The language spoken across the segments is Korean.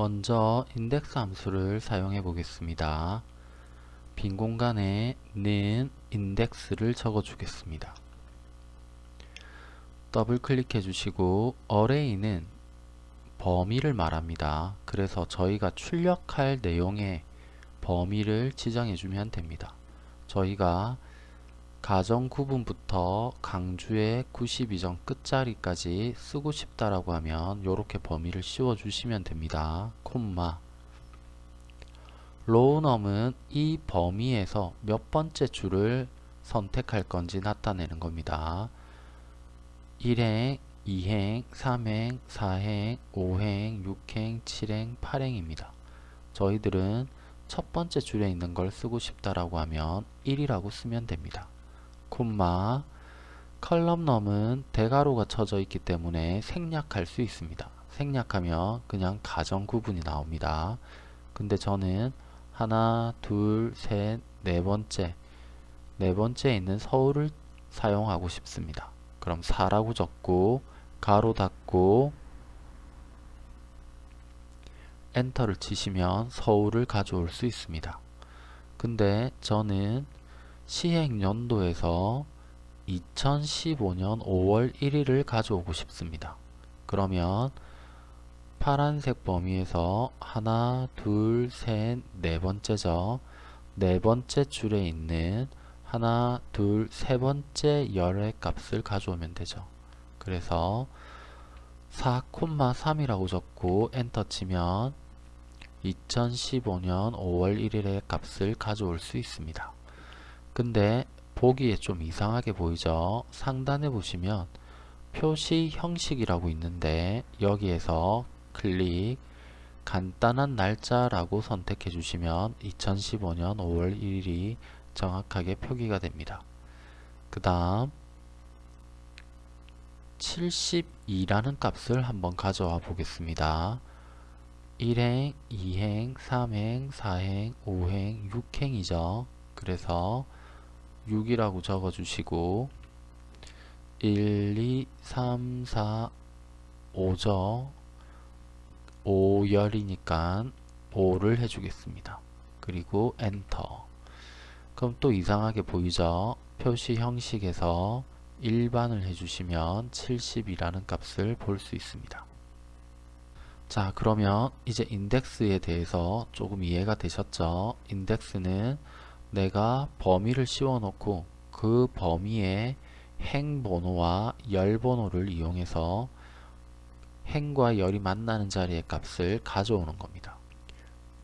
먼저 index 함수를 사용해 보겠습니다. 빈 공간에 는 index를 적어 주겠습니다. 더블 클릭해 주시고 array는 범위를 말합니다. 그래서 저희가 출력할 내용의 범위를 지정해 주면 됩니다. 저희가 가정 구분부터 강주의 92점 끝자리까지 쓰고 싶다라고 하면 이렇게 범위를 씌워 주시면 됩니다. 콤마 로우넘은 이 범위에서 몇 번째 줄을 선택할 건지 나타내는 겁니다. 1행, 2행, 3행, 4행, 5행, 6행, 7행, 8행입니다. 저희들은 첫 번째 줄에 있는 걸 쓰고 싶다라고 하면 1이라고 쓰면 됩니다. 콤마 컬럼넘은 대가로가 쳐져 있기 때문에 생략할 수 있습니다. 생략하면 그냥 가정 구분이 나옵니다. 근데 저는 하나, 둘, 셋, 네 번째 네 번째에 있는 서울을 사용하고 싶습니다. 그럼 4라고 적고 가로 닫고 엔터를 치시면 서울을 가져올 수 있습니다. 근데 저는 시행 연도에서 2015년 5월 1일을 가져오고 싶습니다. 그러면 파란색 범위에서 하나, 둘, 셋, 네 번째죠. 네 번째 줄에 있는 하나, 둘, 세 번째 열의 값을 가져오면 되죠. 그래서 4,3이라고 적고 엔터 치면 2015년 5월 1일의 값을 가져올 수 있습니다. 근데 보기에 좀 이상하게 보이죠? 상단에 보시면 표시 형식이라고 있는데 여기에서 클릭 간단한 날짜라고 선택해 주시면 2015년 5월 1일이 정확하게 표기가 됩니다. 그 다음 72라는 값을 한번 가져와 보겠습니다. 1행, 2행, 3행, 4행, 5행, 6행이죠. 그래서 6이라고 적어주시고 1, 2, 3, 4, 5죠. 5열이니까 5를 해주겠습니다. 그리고 엔터 그럼 또 이상하게 보이죠? 표시 형식에서 일반을 해주시면 70이라는 값을 볼 수 있습니다. 자 그러면 이제 인덱스에 대해서 조금 이해가 되셨죠? 인덱스는 내가 범위를 씌워놓고 그 범위에 행번호와 열번호를 이용해서 행과 열이 만나는 자리의 값을 가져오는 겁니다.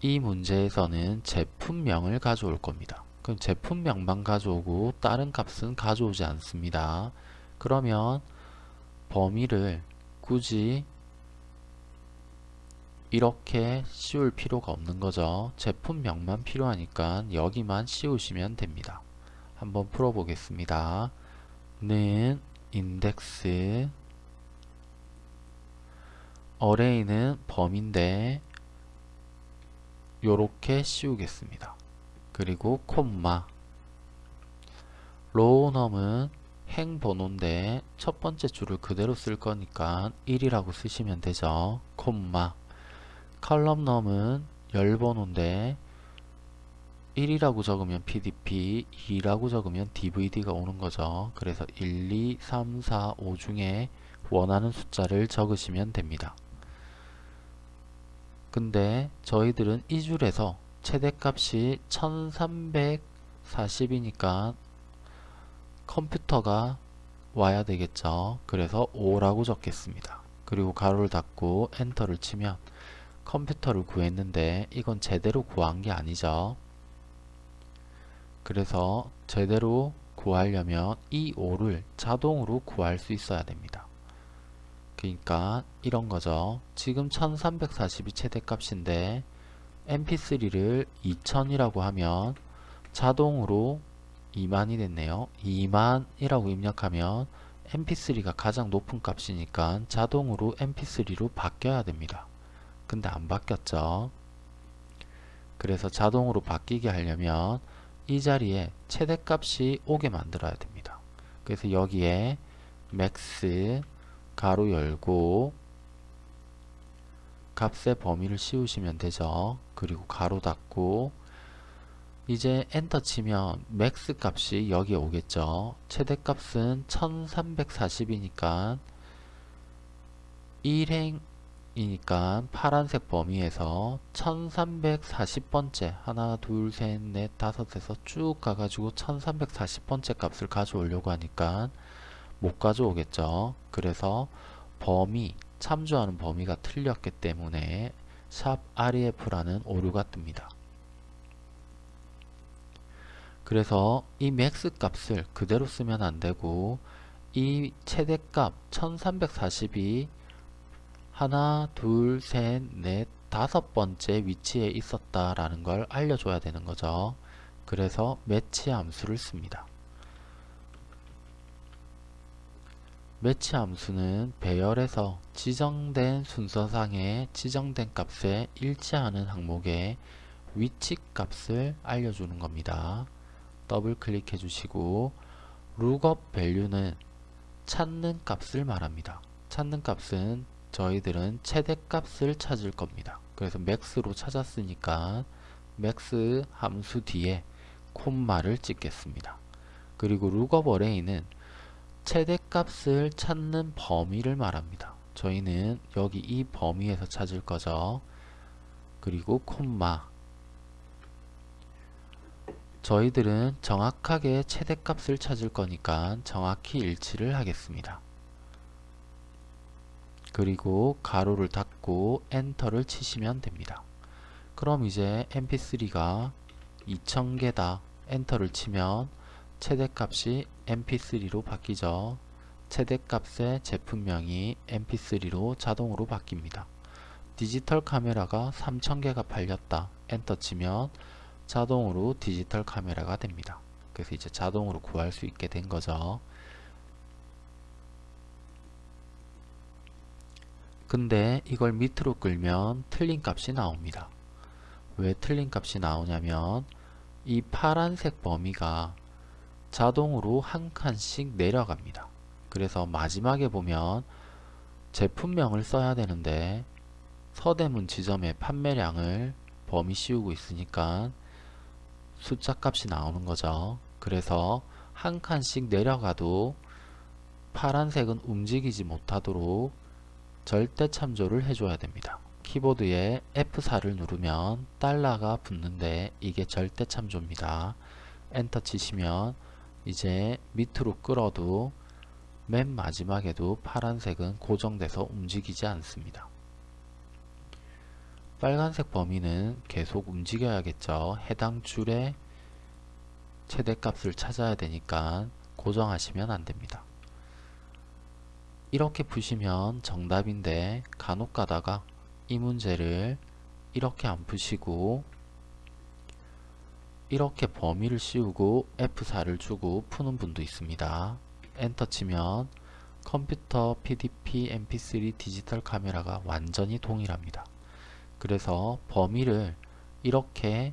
이 문제에서는 제품명을 가져올 겁니다. 그럼 제품명만 가져오고 다른 값은 가져오지 않습니다. 그러면 범위를 굳이 이렇게 씌울 필요가 없는 거죠. 제품명만 필요하니까 여기만 씌우시면 됩니다. 한번 풀어보겠습니다. 는 인덱스 어레이는 범인데 요렇게 씌우겠습니다. 그리고 콤마 로우넘은 행번호인데 첫 번째 줄을 그대로 쓸 거니까 1이라고 쓰시면 되죠. 콤마 컬럼넘은 열번호인데 1이라고 적으면 PDP, 2라고 적으면 DVD가 오는 거죠. 그래서 1, 2, 3, 4, 5 중에 원하는 숫자를 적으시면 됩니다. 근데 저희들은 이 줄에서 최대값이 1340이니까 컴퓨터가 와야 되겠죠. 그래서 5라고 적겠습니다. 그리고 가로를 닫고 엔터를 치면 컴퓨터를 구했는데 이건 제대로 구한 게 아니죠. 그래서 제대로 구하려면 이 5를 자동으로 구할 수 있어야 됩니다. 그러니까 이런 거죠. 지금 1340이 최대값인데 mp3를 2000이라고 하면 자동으로 2만이 됐네요. 2만이라고 입력하면 mp3가 가장 높은 값이니까 자동으로 mp3로 바뀌어야 됩니다. 근데 안 바뀌었죠. 그래서 자동으로 바뀌게 하려면 이 자리에 최대값이 오게 만들어야 됩니다. 그래서 여기에 max 가로 열고 값의 범위를 씌우시면 되죠. 그리고 가로 닫고 이제 엔터 치면 max 값이 여기에 오겠죠. 최대값은 1340이니까 1행 이니까 파란색 범위에서 1340번째 하나 둘 셋 넷 다섯에서 쭉 가가지고 1340번째 값을 가져오려고 하니까 못 가져오겠죠. 그래서 범위 참조하는 범위가 틀렸기 때문에 샵 ref라는 오류가 뜹니다. 그래서 이 max 값을 그대로 쓰면 안되고 이 최대값 1340이 하나 둘 셋 넷 다섯 번째 위치에 있었다라는 걸 알려줘야 되는 거죠. 그래서 매치 함수를 씁니다. 매치 함수는 배열에서 지정된 순서상의 지정된 값에 일치하는 항목의 위치 값을 알려주는 겁니다. 더블 클릭해 주시고 lookup value는 찾는 값을 말합니다. 찾는 값은 저희들은 최대값을 찾을 겁니다. 그래서 max로 찾았으니까 max 함수 뒤에 콤마를 찍겠습니다. 그리고 lookup array는 최대값을 찾는 범위를 말합니다. 저희는 여기 이 범위에서 찾을 거죠. 그리고 콤마 저희들은 정확하게 최대값을 찾을 거니까 정확히 일치를 하겠습니다. 그리고 가로를 닫고 엔터를 치시면 됩니다. 그럼 이제 mp3가 2000개다 엔터를 치면 최대값이 mp3로 바뀌죠. 최대값의 제품명이 mp3로 자동으로 바뀝니다. 디지털 카메라가 3000개가 팔렸다 엔터 치면 자동으로 디지털 카메라가 됩니다. 그래서 이제 자동으로 구할 수 있게 된 거죠. 근데 이걸 밑으로 끌면 틀린 값이 나옵니다. 왜 틀린 값이 나오냐면 이 파란색 범위가 자동으로 한 칸씩 내려갑니다. 그래서 마지막에 보면 제품명을 써야 되는데 서대문 지점의 판매량을 범위 씌우고 있으니까 숫자 값이 나오는 거죠. 그래서 한 칸씩 내려가도 파란색은 움직이지 못하도록 절대 참조를 해줘야 됩니다. 키보드에 F4를 누르면 달러가 붙는데 이게 절대 참조입니다. 엔터 치시면 이제 밑으로 끌어도 맨 마지막에도 파란색은 고정돼서 움직이지 않습니다. 빨간색 범위는 계속 움직여야겠죠. 해당 줄의 최대값을 찾아야 되니까 고정하시면 안됩니다. 이렇게 푸시면 정답인데 간혹 가다가 이 문제를 이렇게 안 푸시고 이렇게 범위를 씌우고 F4를 주고 푸는 분도 있습니다. 엔터 치면 컴퓨터, PDP, MP3, 디지털 카메라가 완전히 동일합니다. 그래서 범위를 이렇게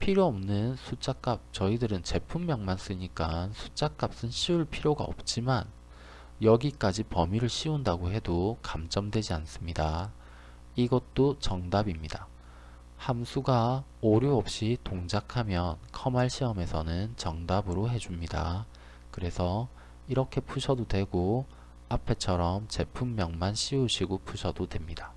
필요 없는 숫자 값 저희들은 제품명만 쓰니까 숫자 값은 씌울 필요가 없지만 여기까지 범위를 씌운다고 해도 감점되지 않습니다. 이것도 정답입니다. 함수가 오류 없이 동작하면 컴활 시험에서는 정답으로 해줍니다. 그래서 이렇게 푸셔도 되고 앞에처럼 제품명만 씌우시고 푸셔도 됩니다.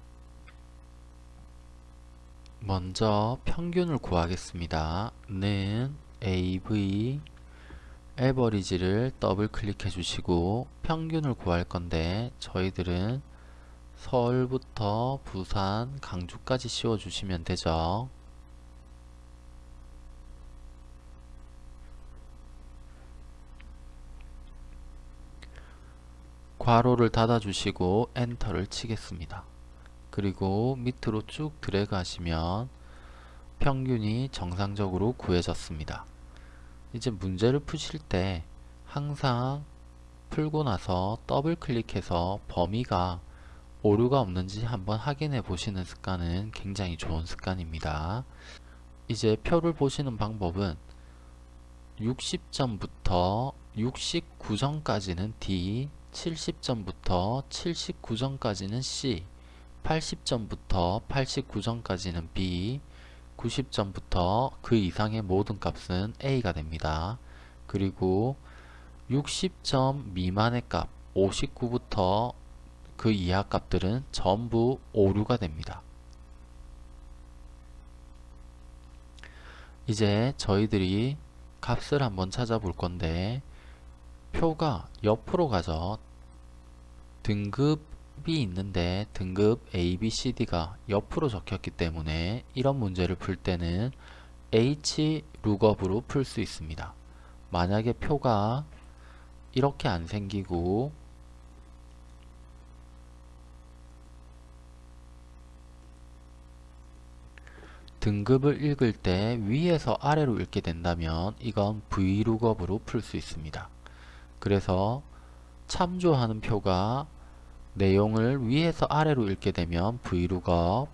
먼저 평균을 구하겠습니다. 는 AV 에버리지를 더블 클릭해 주시고 평균을 구할 건데 저희들은 서울부터 부산, 강주까지 씌워 주시면 되죠. 괄호를 닫아 주시고 엔터를 치겠습니다. 그리고 밑으로 쭉 드래그 하시면 평균이 정상적으로 구해졌습니다. 이제 문제를 푸실 때 항상 풀고 나서 더블 클릭해서 범위가 오류가 없는지 한번 확인해 보시는 습관은 굉장히 좋은 습관입니다. 이제 표를 보시는 방법은 60점부터 69점까지는 D, 70점부터 79점까지는 C 80점부터 89점까지는 B, 90점부터 그 이상의 모든 값은 A가 됩니다. 그리고 60점 미만의 값 59부터 그 이하 값들은 전부 오류가 됩니다. 이제 저희들이 값을 한번 찾아볼 건데 표가 옆으로 가죠. 등급 이 있는데 등급 A, B, C, D가 옆으로 적혔기 때문에 이런 문제를 풀 때는 H 룩업으로 풀 수 있습니다. 만약에 표가 이렇게 안 생기고 등급을 읽을 때 위에서 아래로 읽게 된다면 이건 Vlookup으로 풀 수 있습니다. 그래서 참조하는 표가 내용을 위에서 아래로 읽게 되면 Vlookup,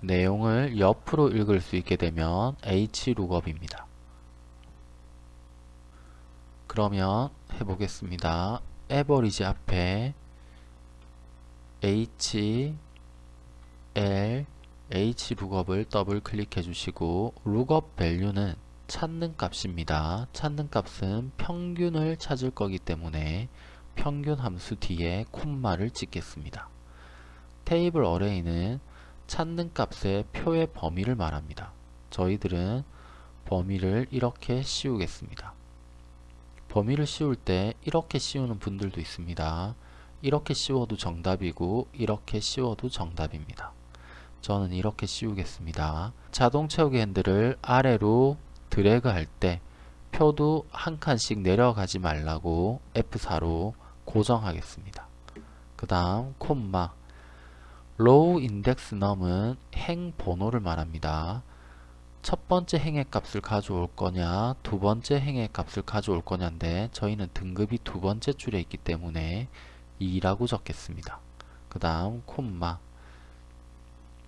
내용을 옆으로 읽을 수 있게 되면 Hlookup입니다. 그러면 해보겠습니다. average 앞에 H, L, H 룩업을 더블 클릭해 주시고 lookup value는 찾는 값입니다. 찾는 값은 평균을 찾을 거기 때문에 평균 함수 뒤에 콤마를 찍겠습니다. 테이블 어레이는 찾는 값의 표의 범위를 말합니다. 저희들은 범위를 이렇게 씌우겠습니다. 범위를 씌울 때 이렇게 씌우는 분들도 있습니다. 이렇게 씌워도 정답이고 이렇게 씌워도 정답입니다. 저는 이렇게 씌우겠습니다. 자동 채우기 핸들을 아래로 드래그 할 때 표도 한 칸씩 내려가지 말라고 F4로 고정하겠습니다. 그 다음 콤마 row index num은 행 번호를 말합니다. 첫 번째 행의 값을 가져올 거냐 두 번째 행의 값을 가져올 거냐인데 저희는 등급이 두 번째 줄에 있기 때문에 2라고 적겠습니다. 그 다음 콤마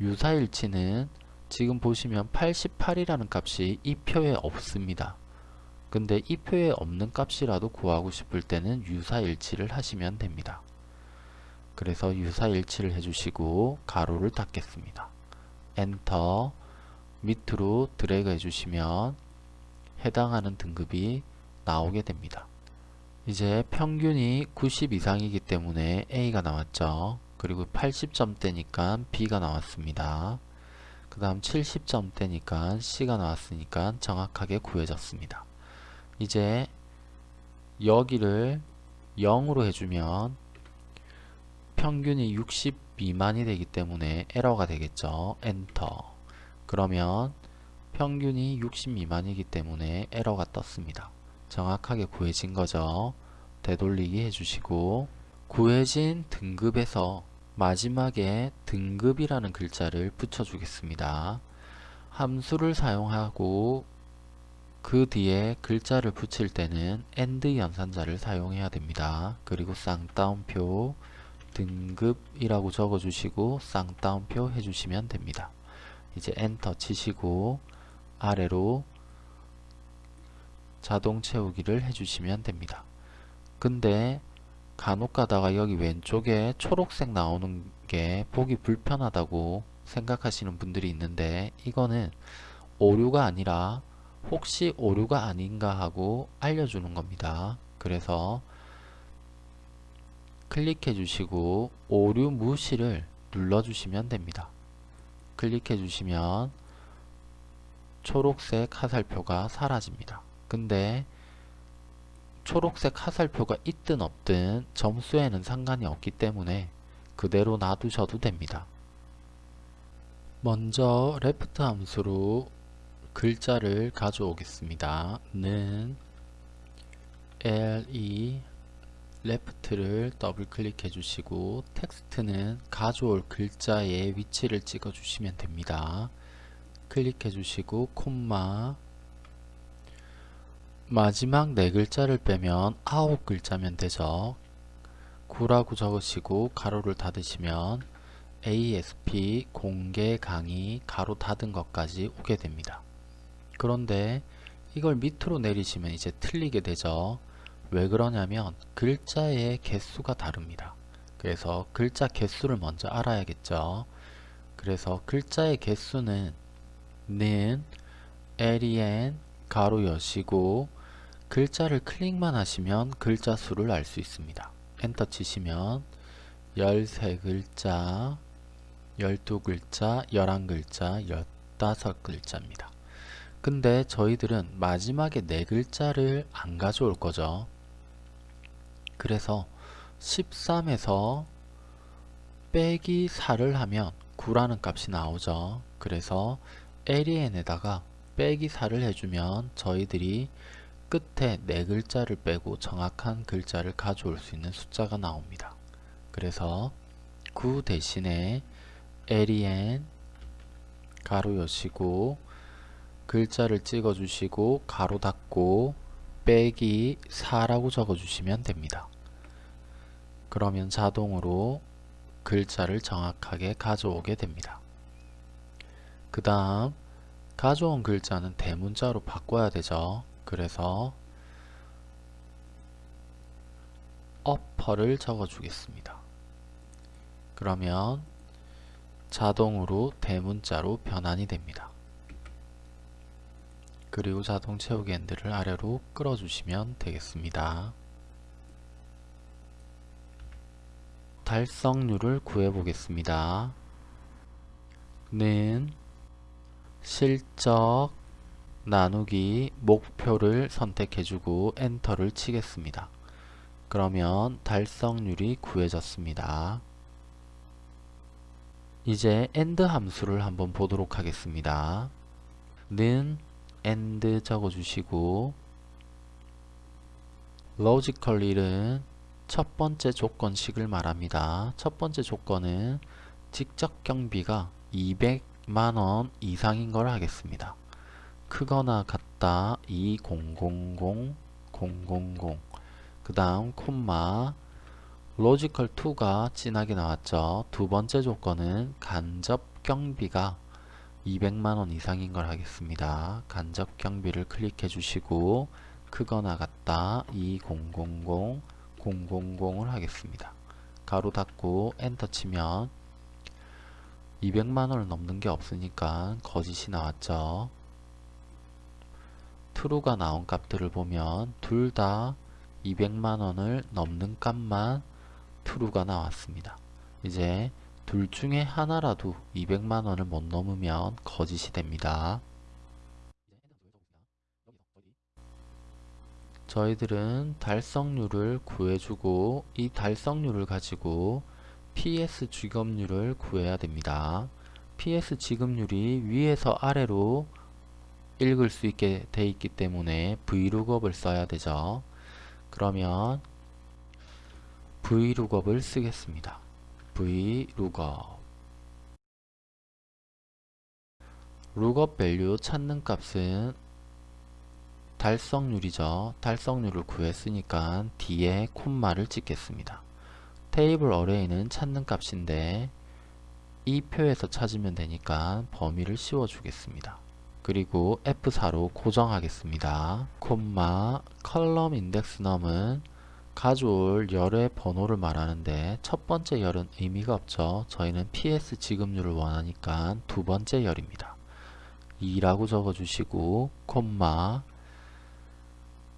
유사일치는 지금 보시면 88이라는 값이 이 표에 없습니다. 근데 이 표에 없는 값이라도 구하고 싶을 때는 유사일치를 하시면 됩니다. 그래서 유사일치를 해주시고 가로를 닫겠습니다. 엔터 밑으로 드래그 해주시면 해당하는 등급이 나오게 됩니다. 이제 평균이 90 이상이기 때문에 A가 나왔죠. 그리고 80점대니까 B가 나왔습니다. 그 다음 70점대니까 C가 나왔으니까 정확하게 구해졌습니다. 이제 여기를 0으로 해주면 평균이 60 미만이 되기 때문에 에러가 되겠죠. 엔터 그러면 평균이 60 미만이기 때문에 에러가 떴습니다. 정확하게 구해진 거죠. 되돌리기 해주시고 구해진 등급에서 마지막에 등급이라는 글자를 붙여주겠습니다. 함수를 사용하고 그 뒤에 글자를 붙일 때는 AND 연산자를 사용해야 됩니다. 그리고 쌍따옴표 등급이라고 적어주시고 쌍따옴표 해주시면 됩니다. 이제 엔터 치시고 아래로 자동 채우기를 해주시면 됩니다. 근데 간혹 가다가 여기 왼쪽에 초록색 나오는 게 보기 불편하다고 생각하시는 분들이 있는데 이거는 오류가 아니라 혹시 오류가 아닌가 하고 알려주는 겁니다. 그래서 클릭해 주시고 오류 무시를 눌러 주시면 됩니다. 클릭해 주시면 초록색 화살표가 사라집니다. 근데 초록색 화살표가 있든 없든 점수에는 상관이 없기 때문에 그대로 놔두셔도 됩니다. 먼저 left 함수로 글자를 가져오겠습니다. 는 le left를 더블 클릭해 주시고 텍스트는 가져올 글자의 위치를 찍어 주시면 됩니다. 클릭해 주시고 콤마 마지막 네 글자를 빼면 아홉 글자면 되죠. 9라고 적으시고 가로를 닫으시면 ASP 공개 강의 가로 닫은 것까지 오게 됩니다. 그런데 이걸 밑으로 내리시면 이제 틀리게 되죠. 왜 그러냐면 글자의 개수가 다릅니다. 그래서 글자 개수를 먼저 알아야겠죠. 그래서 글자의 개수는 는 len 가로 여시고 글자를 클릭만 하시면 글자 수를 알 수 있습니다. 엔터 치시면 13글자, 12글자, 11글자, 15글자입니다. 근데 저희들은 마지막에 4글자를 안 가져올 거죠. 그래서 13에서 빼기 4를 하면 9라는 값이 나오죠. 그래서 len에다가 빼기 4를 해주면 저희들이 끝에 네 글자를 빼고 정확한 글자를 가져올 수 있는 숫자가 나옵니다. 그래서 9 대신에 len 가로 여시고 글자를 찍어 주시고 가로 닫고 빼기 4라고 적어 주시면 됩니다. 그러면 자동으로 글자를 정확하게 가져오게 됩니다. 그 다음 가져온 글자는 대문자로 바꿔야 되죠. 그래서 어퍼를 적어 주겠습니다. 그러면 자동으로 대문자로 변환이 됩니다. 그리고 자동 채우기 핸들을 아래로 끌어주시면 되겠습니다. 달성률을 구해보겠습니다. 는 실적 나누기 목표를 선택해주고 엔터를 치겠습니다. 그러면 달성률이 구해졌습니다. 이제 AND 함수를 한번 보도록 하겠습니다. 는 AND 적어주시고 logical 1은 첫 번째 조건식을 말합니다. 첫 번째 조건은 직접 경비가 200만원 이상인 걸 하겠습니다. 크거나 같다 2000 000그 다음 콤마 logical 2가 진하게 나왔죠. 두 번째 조건은 간접 경비가 200만원 이상인 걸 하겠습니다. 간접 경비를 클릭해 주시고 크거나 같다 2000 000을 하겠습니다. 가로 닫고 엔터 치면 200만원을 넘는 게 없으니까 거짓이 나왔죠. true가 나온 값들을 보면 둘 다 200만원을 넘는 값만 true가 나왔습니다. 이제 둘 중에 하나라도 200만원을 못 넘으면 거짓이 됩니다. 저희들은 달성률을 구해주고 이 달성률을 가지고 PS 지급률을 구해야 됩니다. PS 지급률이 위에서 아래로 읽을 수 있게 돼 있기 때문에 vlookup을 써야 되죠. 그러면 vlookup을 쓰겠습니다. Vlookup lookup value 찾는 값은 달성률이죠. 달성률을 구했으니까 뒤에 콤마를 찍겠습니다. table array는 찾는 값인데 이 표에서 찾으면 되니까 범위를 씌워 주겠습니다. 그리고 F4로 고정하겠습니다. 콤마 column index num은 가져올 열의 번호를 말하는데 첫 번째 열은 의미가 없죠. 저희는 PS 지급률을 원하니까 두 번째 열입니다. 2라고 적어주시고 콤마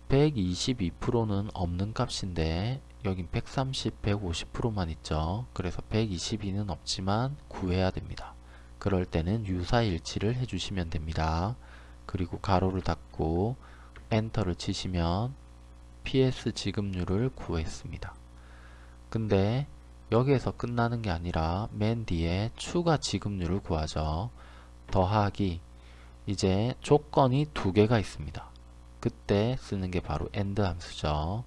122%는 없는 값인데 여긴 130, 150%만 있죠. 그래서 122는 없지만 구해야 됩니다. 그럴 때는 유사일치를 해주시면 됩니다. 그리고 가로를 닫고 엔터를 치시면 PS 지급률을 구했습니다. 근데 여기에서 끝나는 게 아니라 맨 뒤에 추가 지급률을 구하죠. 더하기 이제 조건이 두 개가 있습니다. 그때 쓰는 게 바로 AND 함수죠.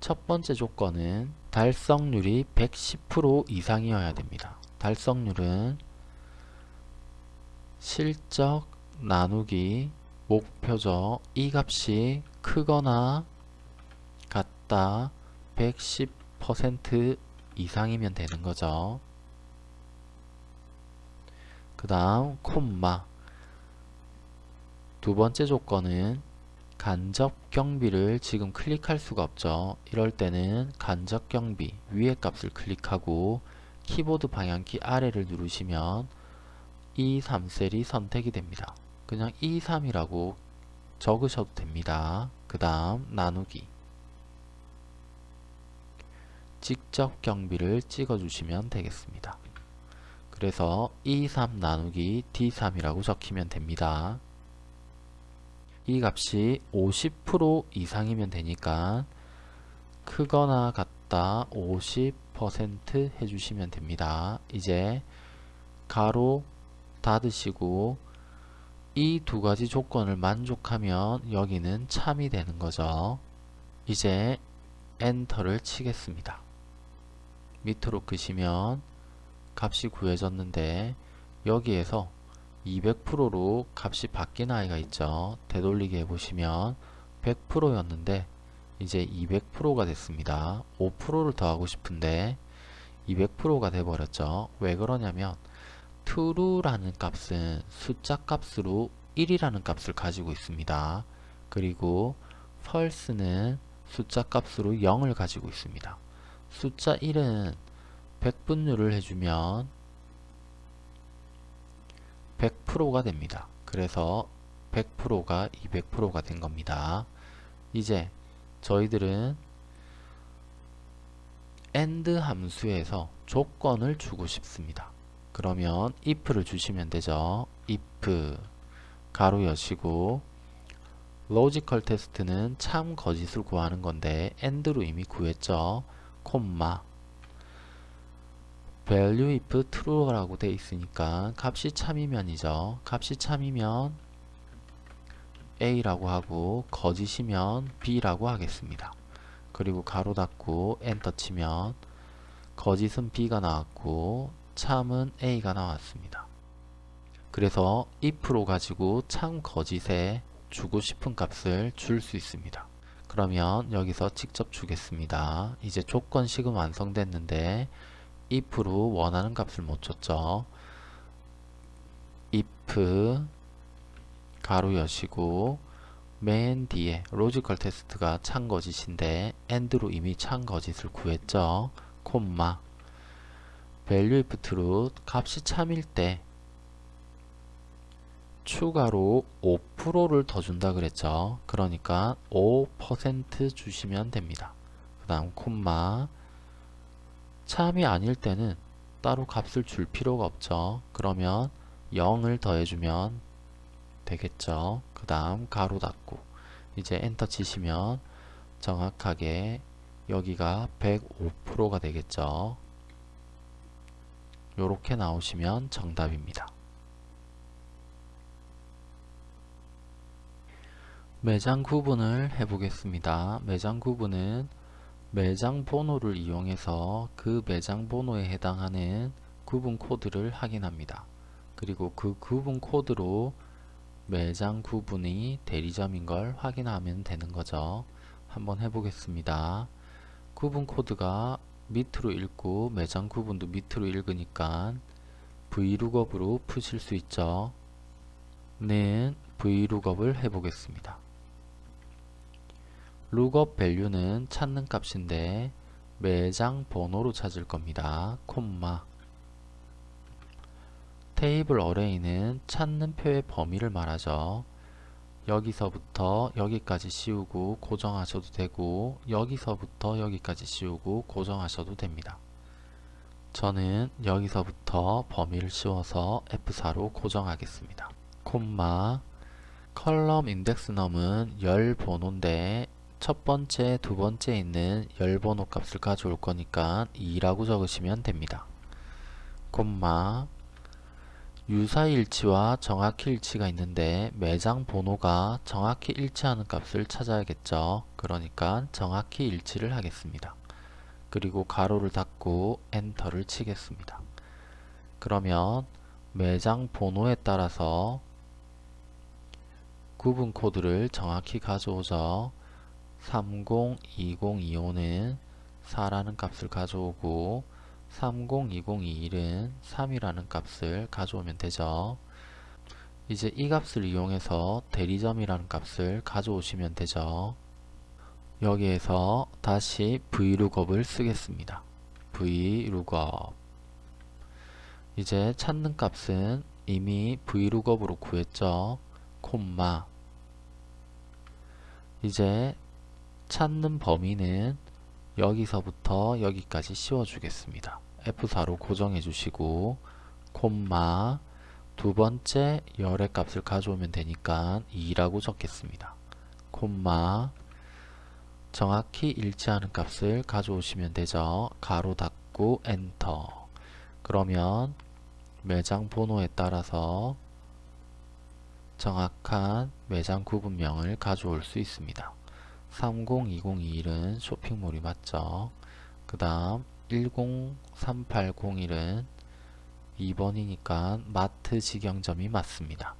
첫 번째 조건은 달성률이 110% 이상이어야 됩니다. 달성률은 실적 나누기 목표죠. 이 값이 크거나 같다 110% 이상이면 되는 거죠. 그 다음 콤마 두 번째 조건은 간접 경비를 지금 클릭할 수가 없죠. 이럴 때는 간접 경비 위에 값을 클릭하고 키보드 방향키 아래를 누르시면 E3셀이 선택이 됩니다. 그냥 E3이라고 적으셔도 됩니다. 그 다음 나누기 직접 경비를 찍어주시면 되겠습니다. 그래서 E3 나누기 D3이라고 적히면 됩니다. 이 값이 50% 이상이면 되니까 크거나 같다 50% 해주시면 됩니다. 이제 가로 닫으시고 이 두 가지 조건을 만족하면 여기는 참이 되는 거죠. 이제 엔터를 치겠습니다. 밑으로 끄시면 값이 구해졌는데 여기에서 200%로 값이 바뀐 아이가 있죠. 되돌리기 해보시면 100%였는데 이제 200%가 됐습니다. 5%를 더하고 싶은데 200%가 돼버렸죠. 왜 그러냐면 true라는 값은 숫자 값으로 1이라는 값을 가지고 있습니다. 그리고 false는 숫자 값으로 0을 가지고 있습니다. 숫자 1은 100분율을 해주면 100%가 됩니다. 그래서 100%가 200%가 된 겁니다. 이제 저희들은 AND 함수에서 조건을 주고 싶습니다. 그러면 if를 주시면 되죠. if 가로 여시고 logical test는 참 거짓을 구하는 건데 AND로 이미 구했죠. 콤마 value if true라고 돼 있으니까 값이 참이면이죠. 값이 참이면 A라고 하고 거짓이면 B라고 하겠습니다. 그리고 가로 닫고 엔터 치면 거짓은 B가 나왔고 참은 A가 나왔습니다. 그래서 if로 가지고 참 거짓에 주고 싶은 값을 줄 수 있습니다. 그러면 여기서 직접 주겠습니다. 이제 조건식은 완성됐는데 if로 원하는 값을 못 줬죠. if 가로 여시고 맨 뒤에 logical test가 참 거짓인데 and로 이미 참 거짓을 구했죠. 콤마 value if true 값이 참일 때 추가로 5%를 더 준다 그랬죠. 그러니까 5% 주시면 됩니다. 그 다음 콤마 참이 아닐 때는 따로 값을 줄 필요가 없죠. 그러면 0을 더해주면 되겠죠. 그 다음 가로 닫고 이제 엔터 치시면 정확하게 여기가 105%가 되겠죠. 요렇게 나오시면 정답입니다. 매장 구분을 해보겠습니다. 매장 구분은 매장 번호를 이용해서 그 매장 번호에 해당하는 구분 코드를 확인합니다. 그리고 그 구분 코드로 매장 구분이 대리점인 걸 확인하면 되는 거죠. 한번 해보겠습니다. 구분 코드가 밑으로 읽고 매장 구분도 밑으로 읽으니까 vlookup으로 푸실 수 있죠. 는 vlookup을 해보겠습니다. lookup value는 찾는 값인데 매장 번호로 찾을 겁니다. 콤마 테이블 어레이는 찾는 표의 범위를 말하죠. 여기서부터 여기까지 씌우고 고정하셔도 되고 여기서부터 여기까지 씌우고 고정하셔도 됩니다. 저는 여기서부터 범위를 씌워서 F4로 고정하겠습니다. 콤마 컬럼 인덱스 넘은 열 번호인데 첫 번째, 두 번째 있는 열 번호 값을 가져올 거니까 2라고 적으시면 됩니다. 콤마 유사일치와 정확히 일치가 있는데 매장 번호가 정확히 일치하는 값을 찾아야겠죠. 그러니까 정확히 일치를 하겠습니다. 그리고 가로를 닫고 엔터를 치겠습니다. 그러면 매장 번호에 따라서 구분 코드를 정확히 가져오죠. 302025는 4라는 값을 가져오고 302021은 3이라는 값을 가져오면 되죠. 이제 이 값을 이용해서 대리점이라는 값을 가져오시면 되죠. 여기에서 다시 vlookup을 쓰겠습니다. vlookup 이제 찾는 값은 이미 vlookup으로 구했죠. 콤마 이제 찾는 범위는 여기서부터 여기까지 씌워주겠습니다. F4로 고정해 주시고 콤마 두 번째 열의 값을 가져오면 되니까 2라고 적겠습니다. 콤마 정확히 일치하는 값을 가져오시면 되죠. 가로 닫고 엔터 그러면 매장 번호에 따라서 정확한 매장 구분명을 가져올 수 있습니다. 302021은 쇼핑몰이 맞죠. 그 다음 103801은 2번이니까 마트 직영점이 맞습니다.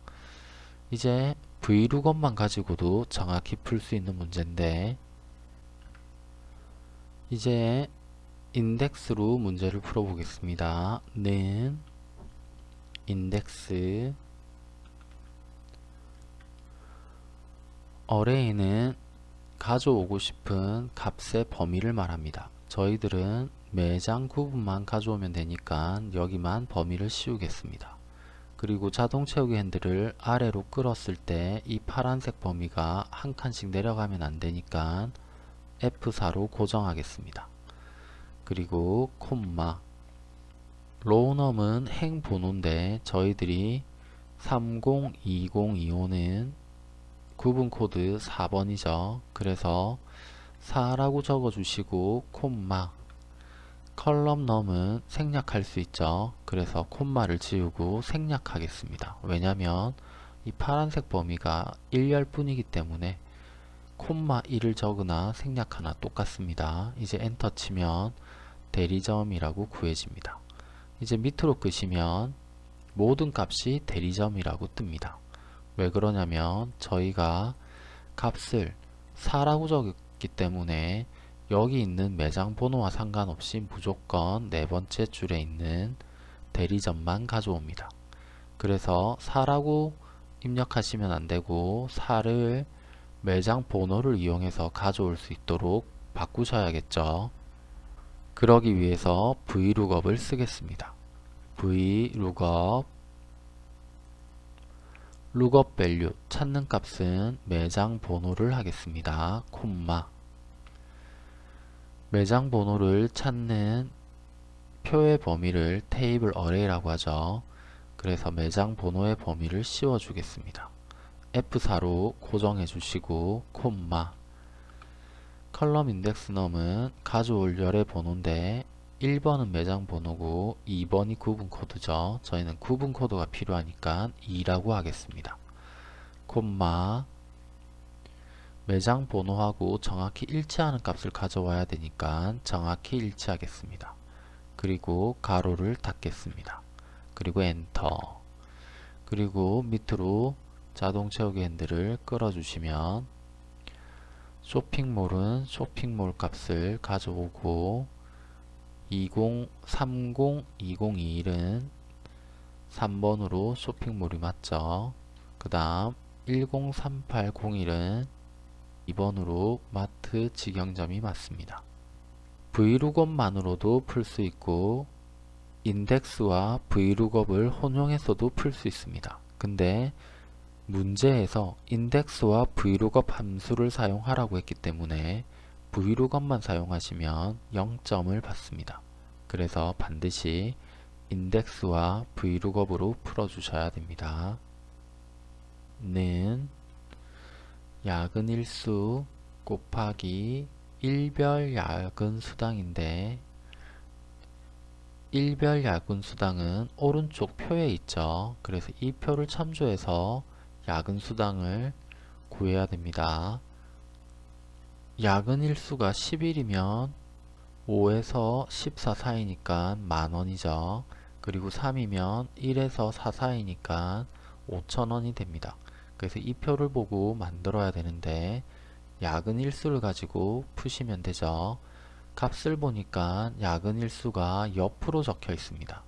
이제 vlookup만 가지고도 정확히 풀 수 있는 문제인데 이제 인덱스로 문제를 풀어보겠습니다. 는 인덱스 어레이는 가져오고 싶은 값의 범위를 말합니다. 저희들은 매장 구분만 가져오면 되니까 여기만 범위를 씌우겠습니다. 그리고 자동 채우기 핸들을 아래로 끌었을 때 이 파란색 범위가 한 칸씩 내려가면 안 되니까 F4로 고정하겠습니다. 그리고 콤마 row num은 행 번호인데 저희들이 302025는 구분 코드 4번이죠. 그래서 4라고 적어 주시고 콤마 컬럼 넘은 생략할 수 있죠. 그래서 콤마를 지우고 생략하겠습니다. 왜냐면 이 파란색 범위가 1열 뿐이기 때문에 콤마 1을 적으나 생략하나 똑같습니다. 이제 엔터 치면 대리점이라고 구해집니다. 이제 밑으로 끄시면 모든 값이 대리점이라고 뜹니다. 왜 그러냐면 저희가 값을 4라고 적었기 때문에 여기 있는 매장 번호와 상관없이 무조건 네 번째 줄에 있는 대리점만 가져옵니다. 그래서 4라고 입력하시면 안되고 4를 매장 번호를 이용해서 가져올 수 있도록 바꾸셔야겠죠. 그러기 위해서 vlookup을 쓰겠습니다. vlookup lookup value 찾는 값은 매장 번호를 하겠습니다. 콤마 매장 번호를 찾는 표의 범위를 table array라고 하죠. 그래서 매장 번호의 범위를 씌워 주겠습니다. F4로 고정해 주시고 콤마 column index num은 가져올 열의 번호인데 1번은 매장 번호고 2번이 구분 코드죠. 저희는 구분 코드가 필요하니까 2라고 하겠습니다. 콤마 매장 번호하고 정확히 일치하는 값을 가져와야 되니까 정확히 일치하겠습니다. 그리고 가로를 닫겠습니다. 그리고 엔터 그리고 밑으로 자동 채우기 핸들을 끌어주시면 쇼핑몰은 쇼핑몰 값을 가져오고 20302021은 3번으로 쇼핑몰이 맞죠. 그 다음 103801은 2번으로 마트 직영점이 맞습니다. vlookup만으로도 풀 수 있고 index와 vlookup을 혼용해서도 풀 수 있습니다. 근데 문제에서 index와 vlookup 함수를 사용하라고 했기 때문에 vlookup만 사용하시면 0점을 받습니다. 그래서 반드시 인덱스와 vlookup으로 풀어주셔야 됩니다. 는 야근 일수 곱하기 일별 야근 수당인데 일별 야근 수당은 오른쪽 표에 있죠. 그래서 이 표를 참조해서 야근 수당을 구해야 됩니다. 야근 일수가 10일이면 5에서 14 사이니까 만원이죠. 그리고 3이면 1에서 4 사이니까 5천원이 됩니다. 그래서 이 표를 보고 만들어야 되는데 야근 일수를 가지고 푸시면 되죠. 값을 보니까 야근 일수가 옆으로 적혀 있습니다.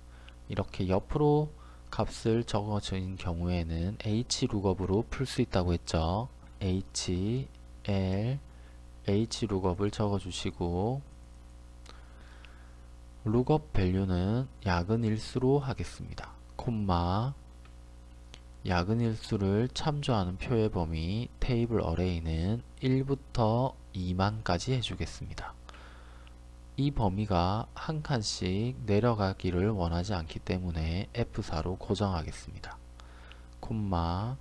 이렇게 옆으로 값을 적어진 경우에는 h 룩업으로 풀 수 있다고 했죠. h, l, h 룩업을 적어주시고 룩업 밸류는 야근 일수로 하겠습니다. 콤마 야근 일수를 참조하는 표의 범위 테이블 어레이는 1부터 2만까지 해주겠습니다. 이 범위가 한 칸씩 내려가기를 원하지 않기 때문에 F4로 고정하겠습니다. 콤마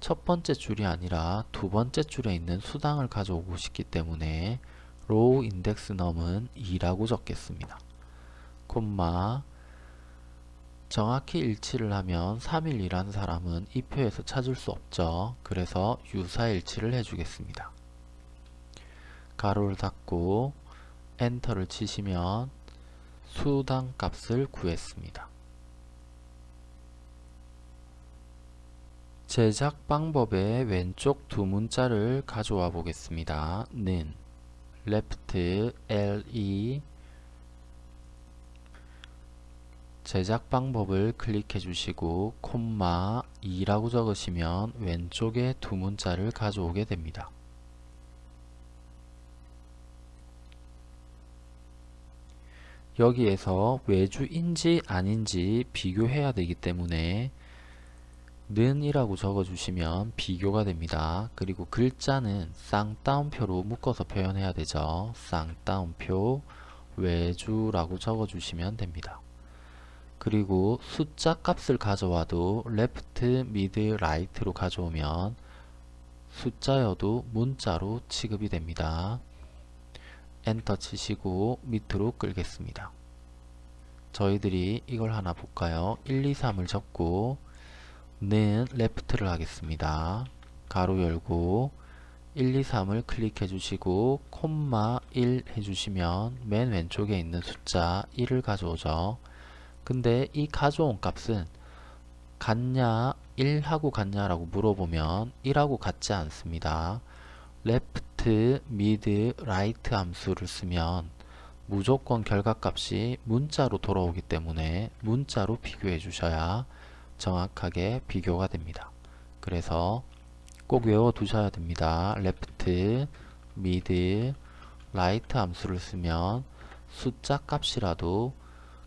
첫 번째 줄이 아니라 두 번째 줄에 있는 수당을 가져오고 싶기 때문에 row index num은 2라고 적겠습니다. 콤마 정확히 일치를 하면 3일이라는 사람은 이 표에서 찾을 수 없죠. 그래서 유사일치를 해주겠습니다. 가로를 닫고 엔터를 치시면 수당 값을 구했습니다. 제작 방법의 왼쪽 두 문자를 가져와 보겠습니다. 는 left le 제작 방법을 클릭해 주시고 콤마 2라고 적으시면 왼쪽에 두 문자를 가져오게 됩니다. 여기에서 외주인지 아닌지 비교해야 되기 때문에 는 이라고 적어주시면 비교가 됩니다. 그리고 글자는 쌍따옴표로 묶어서 표현해야 되죠. 쌍따옴표 외주라고 적어주시면 됩니다. 그리고 숫자 값을 가져와도 left, mid, right로 가져오면 숫자여도 문자로 취급이 됩니다. 엔터 치시고 밑으로 끌겠습니다. 저희들이 이걸 하나 볼까요? 1, 2, 3을 적고 는 left를 하겠습니다. 가로 열고 1, 2, 3을 클릭해 주시고 콤마 1 해주시면 맨 왼쪽에 있는 숫자 1을 가져오죠. 근데 이 가져온 값은 같냐 1하고 같냐 라고 물어보면 1하고 같지 않습니다. left, mid, right 함수를 쓰면 무조건 결과값이 문자로 돌아오기 때문에 문자로 비교해 주셔야 정확하게 비교가 됩니다. 그래서 꼭 외워 두셔야 됩니다. left, mid, right 함수를 쓰면 숫자 값이라도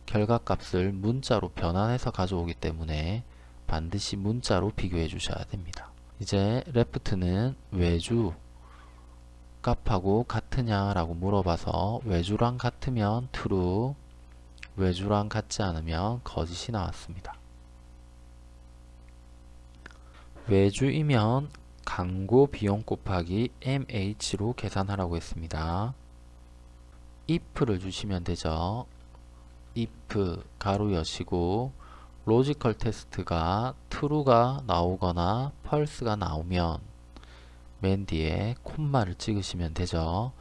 결과값을 문자로 변환해서 가져오기 때문에 반드시 문자로 비교해 주셔야 됩니다. 이제 left는 외주 값하고 같으냐 라고 물어봐서 외주랑 같으면 true 외주랑 같지 않으면 거짓이 나왔습니다. 외주이면 광고 비용 곱하기 MH로 계산하라고 했습니다. if를 주시면 되죠. if 가로 여시고 logical test가 true가 나오거나 false가 나오면 맨 뒤에 콤마를 찍으시면 되죠.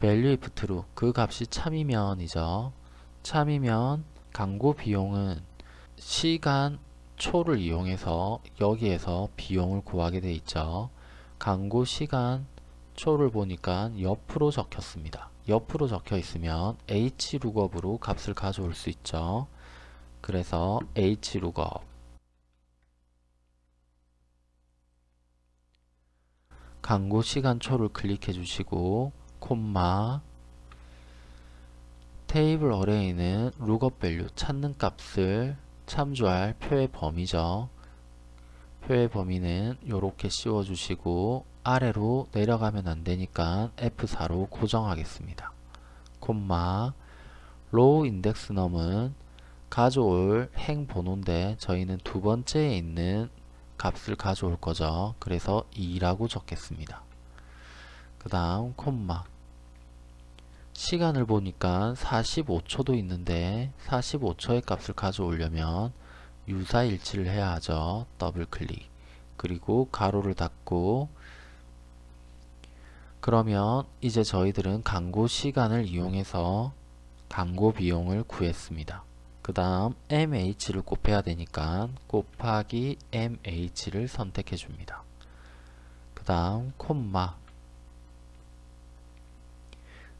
value if true 그 값이 참이면이죠. 참이면 광고 비용은 시간 초를 이용해서 여기에서 비용을 구하게 돼 있죠. 광고 시간 초를 보니까 옆으로 적혔습니다. 옆으로 적혀 있으면 hlookup으로 값을 가져올 수 있죠. 그래서 hlookup 광고 시간 초를 클릭해 주시고 콤마 테이블 어레이는 lookup value 찾는 값을 참조할 표의 범위죠. 표의 범위는 이렇게 씌워 주시고 아래로 내려가면 안되니까 F4로 고정하겠습니다. 콤마 row index num은 가져올 행 번호인데 저희는 두 번째에 있는 값을 가져올 거죠. 그래서 2라고 적겠습니다. 그 다음 콤마 시간을 보니까 45초도 있는데 45초의 값을 가져오려면 유사일치를 해야 하죠. 더블 클릭 그리고 가로를 닫고 그러면 이제 저희들은 광고 시간을 이용해서 광고 비용을 구했습니다. 그 다음 MH를 곱해야 되니까 곱하기 MH를 선택해 줍니다. 그 다음 콤마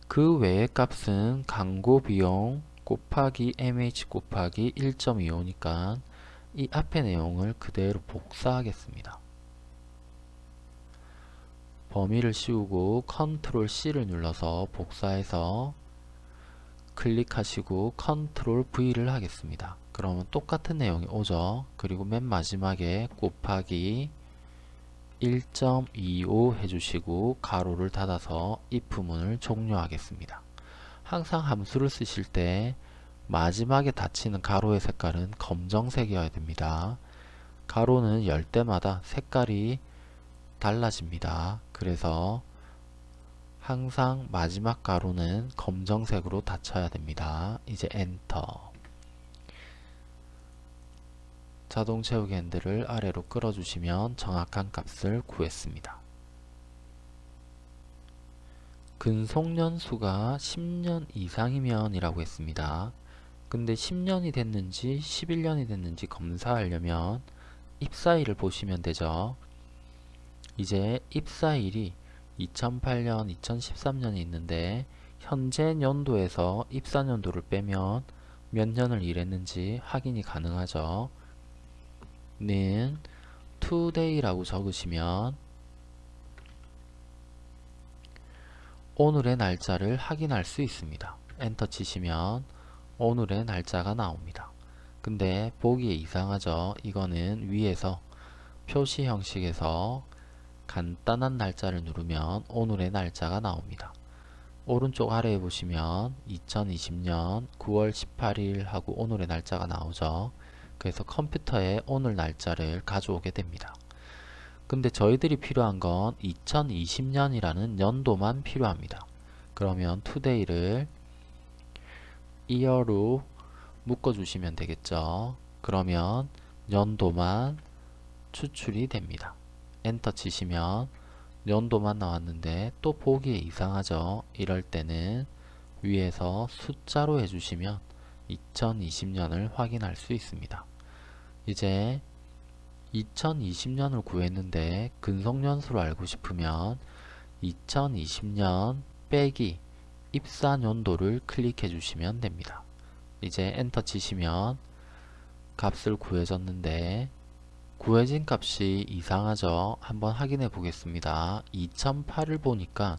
그 외의 값은 광고 비용 곱하기 mh 곱하기 1.25니까 이 앞의 내용을 그대로 복사하겠습니다. 범위를 씌우고 컨트롤 C를 눌러서 복사해서 클릭하시고 컨트롤 V를 하겠습니다. 그러면 똑같은 내용이 오죠. 그리고 맨 마지막에 곱하기 1.25 해주시고 가로를 닫아서 if문을 종료하겠습니다. 항상 함수를 쓰실 때 마지막에 닫히는 가로의 색깔은 검정색이어야 됩니다. 가로는 열 때마다 색깔이 달라집니다. 그래서 항상 마지막 가로는 검정색으로 닫혀야 됩니다. 이제 엔터 자동 채우기 핸들을 아래로 끌어주시면 정확한 값을 구했습니다. 근속연수가 10년 이상이면 이라고 했습니다. 근데 10년이 됐는지 11년이 됐는지 검사하려면 입사일을 보시면 되죠. 이제 입사일이 2008년, 2013년이 있는데 현재 연도에서 입사 연도를 빼면 몇 년을 일했는지 확인이 가능하죠. 는 today라고 적으시면 오늘의 날짜를 확인할 수 있습니다. 엔터 치시면 오늘의 날짜가 나옵니다. 근데 보기에 이상하죠. 이거는 위에서 표시 형식에서 간단한 날짜를 누르면 오늘의 날짜가 나옵니다. 오른쪽 아래에 보시면 2020년 9월 18일 하고 오늘의 날짜가 나오죠. 그래서 컴퓨터에 오늘 날짜를 가져오게 됩니다. 근데 저희들이 필요한 건 2020년이라는 연도만 필요합니다. 그러면 today를 year로 묶어주시면 되겠죠. 그러면 연도만 추출이 됩니다. 엔터 치시면 연도만 나왔는데 또 보기에 이상하죠. 이럴 때는 위에서 숫자로 해주시면 2020년을 확인할 수 있습니다. 이제 2020년을 구했는데 근속연수를 알고 싶으면 2020년 빼기 입사연도를 클릭해 주시면 됩니다. 이제 엔터 치시면 값을 구해졌는데 구해진 값이 이상하죠. 한번 확인해 보겠습니다. 2008을 보니까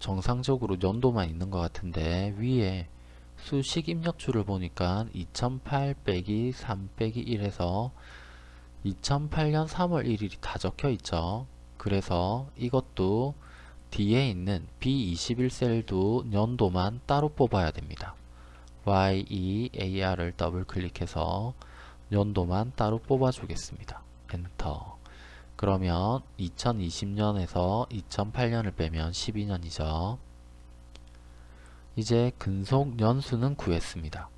정상적으로 연도만 있는 것 같은데 위에 수식 입력줄을 보니까 2008 빼기 3 빼기 1에서 2008년 3월 1일이 다 적혀 있죠. 그래서 이것도 뒤에 있는 B21셀도 연도만 따로 뽑아야 됩니다. YEAR을 더블 클릭해서 연도만 따로 뽑아 주겠습니다. 엔터 그러면 2020년에서 2008년을 빼면 12년이죠. 이제 근속 연수는 구했습니다.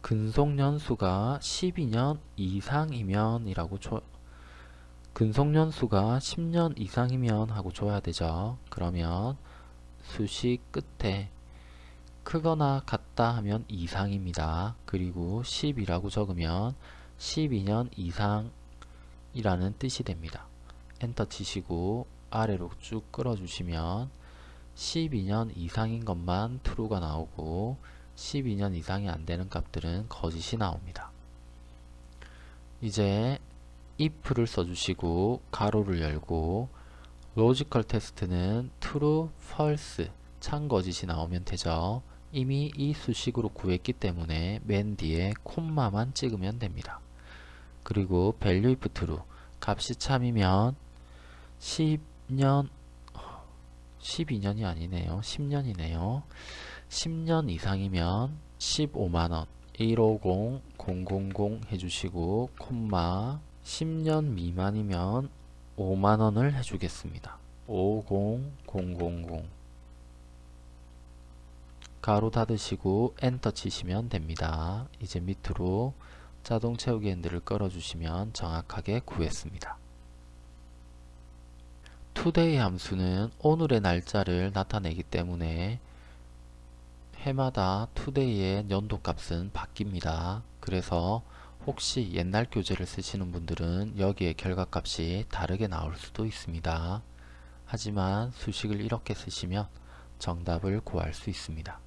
근속 연수가 12년 이상이면 이라고 줘 근속 연수가 10년 이상이면 하고 줘야 되죠. 그러면 수식 끝에 크거나 같다 하면 이상입니다. 그리고 10이라고 적으면 12년 이상이라는 뜻이 됩니다. 엔터 치시고 아래로 쭉 끌어 주시면 12년 이상인 것만 true가 나오고 12년 이상이 안 되는 값들은 거짓이 나옵니다. 이제 if를 써주시고 가로를 열고 logical test는 true, false, 참 거짓이 나오면 되죠. 이미 이 수식으로 구했기 때문에 맨 뒤에 콤마만 찍으면 됩니다. 그리고 value if true, 값이 참이면 10년 12년이 아니네요. 10년이네요. 10년 이상이면 15만원 150 000 해주시고 콤마 10년 미만이면 5만원을 해주겠습니다. 50000 가로 닫으시고 엔터 치시면 됩니다. 이제 밑으로 자동 채우기 핸들을 끌어주시면 정확하게 구했습니다. Today 함수는 오늘의 날짜를 나타내기 때문에 해마다 today의 연도값은 바뀝니다. 그래서 혹시 옛날 교재를 쓰시는 분들은 여기에 결과값이 다르게 나올 수도 있습니다. 하지만 수식을 이렇게 쓰시면 정답을 구할 수 있습니다.